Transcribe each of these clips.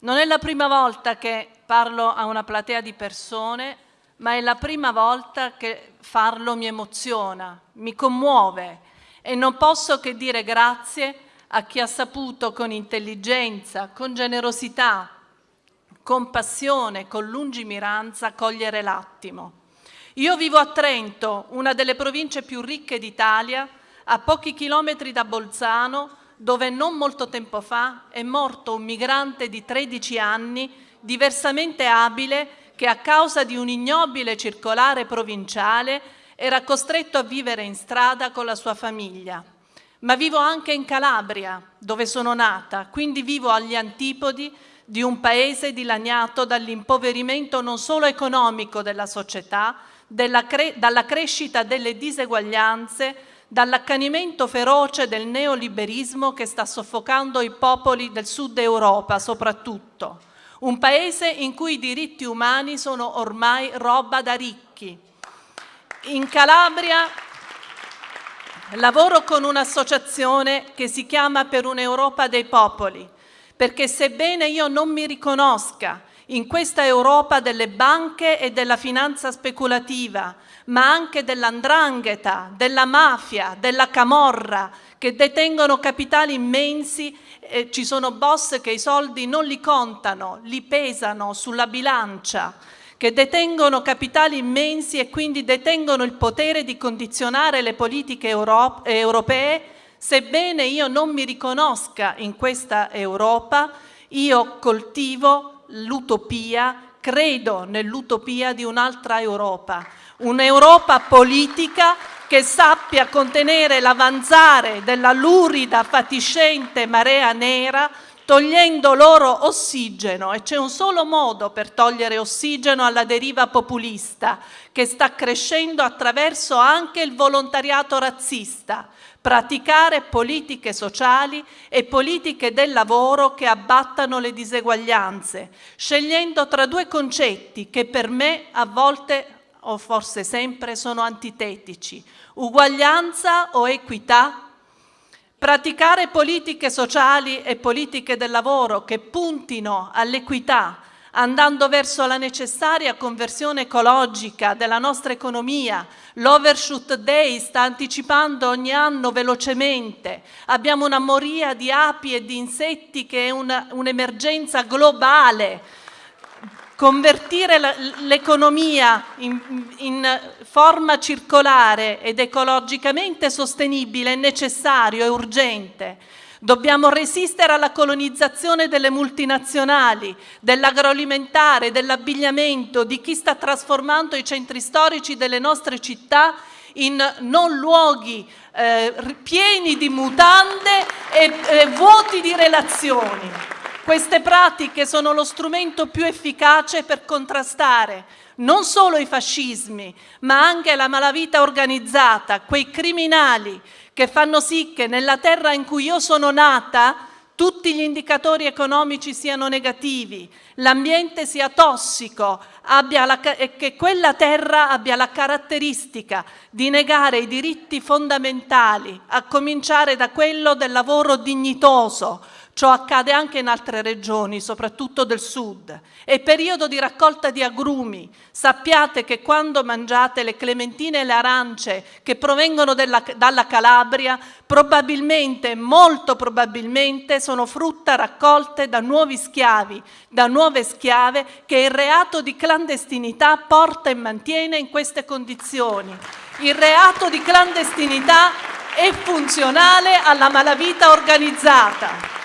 Non è la prima volta che parlo a una platea di persone, ma è la prima volta che farlo mi emoziona, mi commuove e non posso che dire grazie a chi ha saputo con intelligenza, con generosità, con passione, con lungimiranza cogliere l'attimo. Io vivo a Trento, una delle province più ricche d'Italia, a pochi chilometri da Bolzano, dove non molto tempo fa è morto un migrante di 13 anni, diversamente abile, che a causa di un ignobile circolare provinciale era costretto a vivere in strada con la sua famiglia. Ma vivo anche in Calabria, dove sono nata, quindi vivo agli antipodi di un paese dilaniato dall'impoverimento non solo economico della società, cre dalla crescita delle diseguaglianze, dall'accanimento feroce del neoliberismo che sta soffocando i popoli del sud Europa soprattutto. Un paese in cui i diritti umani sono ormai roba da ricchi. In Calabria lavoro con un'associazione che si chiama Per un'Europa dei popoli, perché sebbene io non mi riconosca in questa Europa delle banche e della finanza speculativa, ma anche dell'andrangheta, della mafia, della camorra, che detengono capitali immensi, eh, ci sono boss che i soldi non li contano, li pesano sulla bilancia, che detengono capitali immensi e quindi detengono il potere di condizionare le politiche euro europee, sebbene io non mi riconosca in questa Europa, io coltivo l'utopia, credo nell'utopia di un'altra Europa, un'Europa politica che sappia contenere l'avanzare della lurida, fatiscente marea nera, togliendo loro ossigeno. E c'è un solo modo per togliere ossigeno alla deriva populista che sta crescendo attraverso anche il volontariato razzista, praticare politiche sociali e politiche del lavoro che abbattano le diseguaglianze, scegliendo tra due concetti che per me a volte o forse sempre sono antitetici, uguaglianza o equità? Praticare politiche sociali e politiche del lavoro che puntino all'equità, andando verso la necessaria conversione ecologica della nostra economia. L'Overshoot Day sta anticipando ogni anno velocemente. Abbiamo una moria di api e di insetti che è un'emergenza globale Convertire l'economia in, in, forma circolare ed ecologicamente sostenibile è necessario, è urgente. Dobbiamo resistere alla colonizzazione delle multinazionali, dell'agroalimentare, dell'abbigliamento, di chi sta trasformando i centri storici delle nostre città in non luoghi eh, pieni di mutande e, e vuoti di relazioni. Queste pratiche sono lo strumento più efficace per contrastare non solo i fascismi, ma anche la malavita organizzata, quei criminali che fanno sì che nella terra in cui io sono nata tutti gli indicatori economici siano negativi, l'ambiente sia tossico la, e che quella terra abbia la caratteristica di negare i diritti fondamentali, a cominciare da quello del lavoro dignitoso, Ciò accade anche in altre regioni, soprattutto del sud. È periodo di raccolta di agrumi. Sappiate che quando mangiate le clementine e le arance che provengono della, dalla Calabria, probabilmente, molto probabilmente, sono frutta raccolte da nuovi schiavi, da nuove schiave che il reato di clandestinità porta e mantiene in queste condizioni. Il reato di clandestinità è funzionale alla malavita organizzata.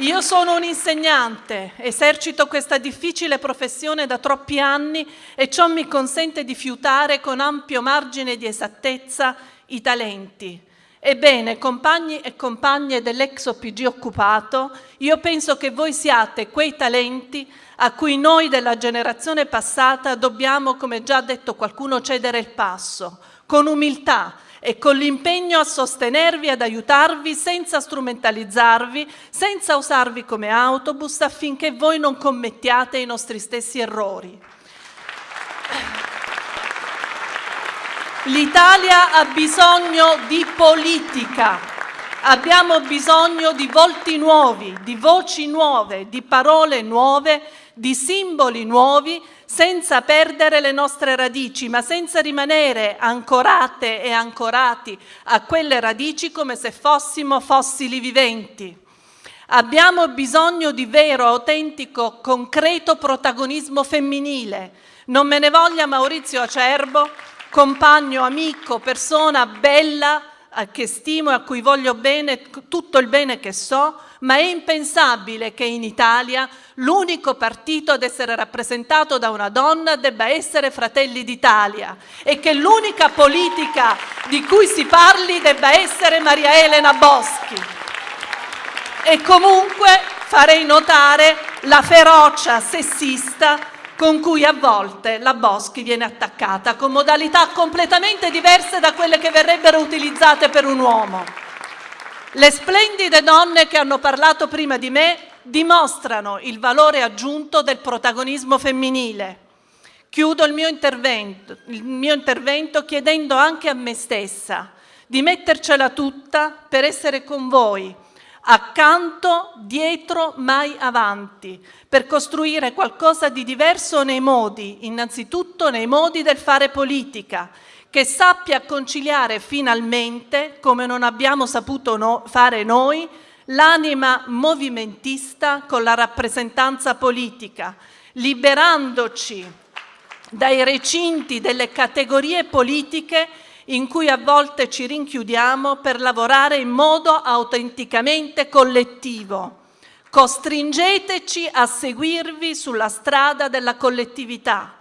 Io sono un insegnante, esercito questa difficile professione da troppi anni e ciò mi consente di fiutare con ampio margine di esattezza i talenti. Ebbene, compagni e compagne dell'ex OPG occupato, io penso che voi siate quei talenti a cui noi della generazione passata dobbiamo, come già detto qualcuno, cedere il passo, con umiltà, e con l'impegno a sostenervi, ad aiutarvi senza strumentalizzarvi, senza usarvi come autobus affinché voi non commettiate i nostri stessi errori. L'Italia ha bisogno di politica, Abbiamo bisogno di volti nuovi, di voci nuove, di parole nuove, di simboli nuovi, senza perdere le nostre radici, ma senza rimanere ancorate e ancorati a quelle radici come se fossimo fossili viventi. Abbiamo bisogno di vero, autentico, concreto protagonismo femminile. Non me ne voglia Maurizio Acerbo, compagno, amico, persona bella, che stimo e a cui voglio bene, tutto il bene che so, ma è impensabile che in Italia l'unico partito ad essere rappresentato da una donna debba essere Fratelli d'Italia e che l'unica politica di cui si parli debba essere Maria Elena Boschi. E comunque farei notare la ferocia sessista con cui a volte la Boschi viene attaccata con modalità completamente diverse da quelle che verrebbero utilizzate per un uomo. Le splendide donne che hanno parlato prima di me dimostrano il valore aggiunto del protagonismo femminile. Chiudo il mio intervento, il mio intervento chiedendo anche a me stessa di mettercela tutta per essere con voi, accanto, dietro, mai avanti, per costruire qualcosa di diverso nei modi, innanzitutto nei modi del fare politica, che sappia conciliare finalmente, come non abbiamo saputo no fare noi, l'anima movimentista con la rappresentanza politica, liberandoci dai recinti delle categorie politiche in cui a volte ci rinchiudiamo per lavorare in modo autenticamente collettivo. Costringeteci a seguirvi sulla strada della collettività.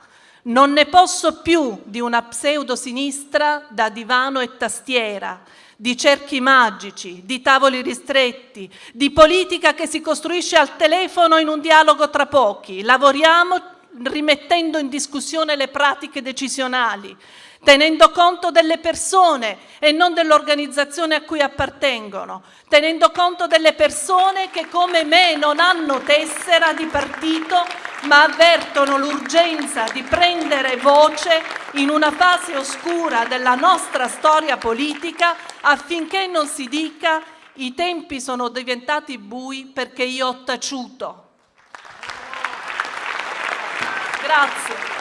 Non ne posso più di una pseudosinistra da divano e tastiera, di cerchi magici, di tavoli ristretti, di politica che si costruisce al telefono in un dialogo tra pochi. Lavoriamo rimettendo in discussione le pratiche decisionali, tenendo conto delle persone e non dell'organizzazione a cui appartengono, tenendo conto delle persone che come me non hanno tessera di partito ma avvertono l'urgenza di prendere voce in una fase oscura della nostra storia politica affinché non si dica i tempi sono diventati bui perché io ho taciuto. Grazie.